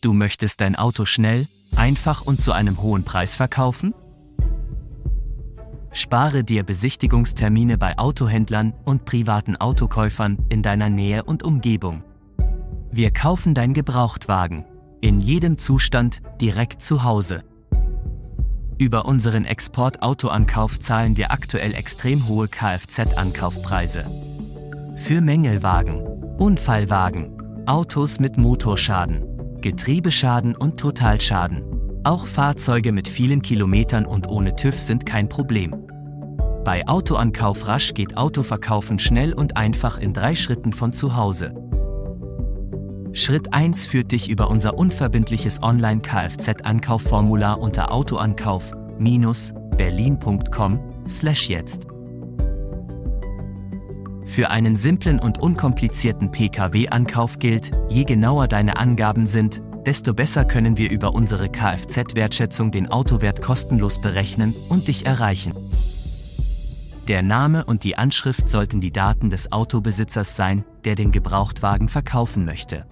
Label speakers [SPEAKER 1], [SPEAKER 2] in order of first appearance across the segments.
[SPEAKER 1] Du möchtest dein Auto schnell, einfach und zu einem hohen Preis verkaufen? Spare dir Besichtigungstermine bei Autohändlern und privaten Autokäufern in deiner Nähe und Umgebung. Wir kaufen dein Gebrauchtwagen. In jedem Zustand direkt zu Hause. Über unseren Exportautoankauf zahlen wir aktuell extrem hohe Kfz-Ankaufpreise. Für Mängelwagen, Unfallwagen, Autos mit Motorschaden, Getriebeschaden und Totalschaden. Auch Fahrzeuge mit vielen Kilometern und ohne TÜV sind kein Problem. Bei Autoankauf rasch geht Autoverkaufen schnell und einfach in drei Schritten von zu Hause. Schritt 1 führt dich über unser unverbindliches Online-Kfz-Ankaufformular unter autoankauf-berlin.com/jetzt. Für einen simplen und unkomplizierten Pkw-Ankauf gilt, je genauer deine Angaben sind, desto besser können wir über unsere Kfz-Wertschätzung den Autowert kostenlos berechnen und dich erreichen. Der Name und die Anschrift sollten die Daten des Autobesitzers sein, der den Gebrauchtwagen verkaufen möchte.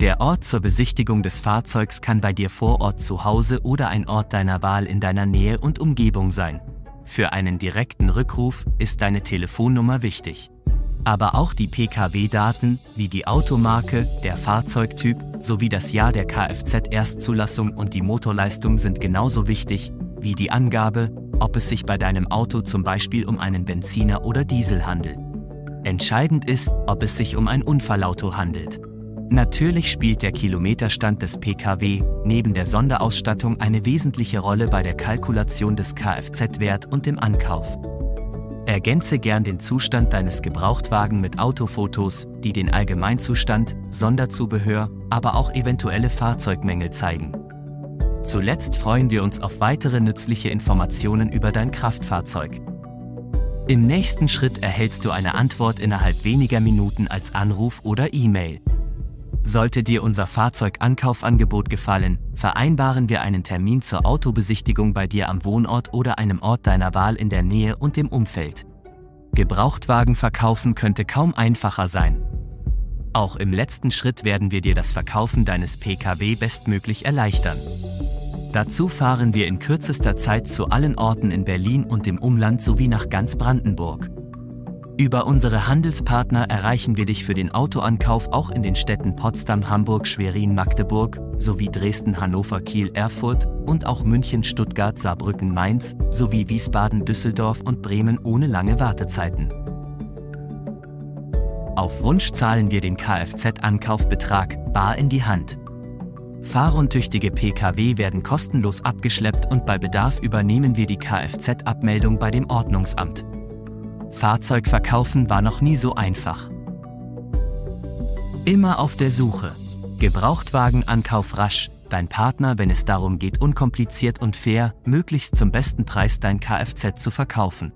[SPEAKER 1] Der Ort zur Besichtigung des Fahrzeugs kann bei dir vor Ort zu Hause oder ein Ort deiner Wahl in deiner Nähe und Umgebung sein. Für einen direkten Rückruf ist deine Telefonnummer wichtig. Aber auch die Pkw-Daten, wie die Automarke, der Fahrzeugtyp sowie das Jahr der Kfz-Erstzulassung und die Motorleistung sind genauso wichtig wie die Angabe, ob es sich bei deinem Auto zum Beispiel um einen Benziner oder Diesel handelt. Entscheidend ist, ob es sich um ein Unfallauto handelt. Natürlich spielt der Kilometerstand des Pkw neben der Sonderausstattung eine wesentliche Rolle bei der Kalkulation des Kfz-Wert und dem Ankauf. Ergänze gern den Zustand deines Gebrauchtwagen mit Autofotos, die den Allgemeinzustand, Sonderzubehör, aber auch eventuelle Fahrzeugmängel zeigen. Zuletzt freuen wir uns auf weitere nützliche Informationen über dein Kraftfahrzeug. Im nächsten Schritt erhältst du eine Antwort innerhalb weniger Minuten als Anruf oder E-Mail. Sollte dir unser Fahrzeugankaufangebot gefallen, vereinbaren wir einen Termin zur Autobesichtigung bei dir am Wohnort oder einem Ort deiner Wahl in der Nähe und dem Umfeld. Gebrauchtwagen verkaufen könnte kaum einfacher sein. Auch im letzten Schritt werden wir dir das Verkaufen deines Pkw bestmöglich erleichtern. Dazu fahren wir in kürzester Zeit zu allen Orten in Berlin und dem Umland sowie nach ganz Brandenburg. Über unsere Handelspartner erreichen wir dich für den Autoankauf auch in den Städten Potsdam, Hamburg, Schwerin, Magdeburg sowie Dresden, Hannover, Kiel, Erfurt und auch München, Stuttgart, Saarbrücken, Mainz sowie Wiesbaden, Düsseldorf und Bremen ohne lange Wartezeiten. Auf Wunsch zahlen wir den Kfz-Ankaufbetrag bar in die Hand. Fahruntüchtige Pkw werden kostenlos abgeschleppt und bei Bedarf übernehmen wir die Kfz-Abmeldung bei dem Ordnungsamt. Fahrzeug verkaufen war noch nie so einfach. Immer auf der Suche. Gebrauchtwagenankauf rasch, dein Partner, wenn es darum geht, unkompliziert und fair, möglichst zum besten Preis dein Kfz zu verkaufen.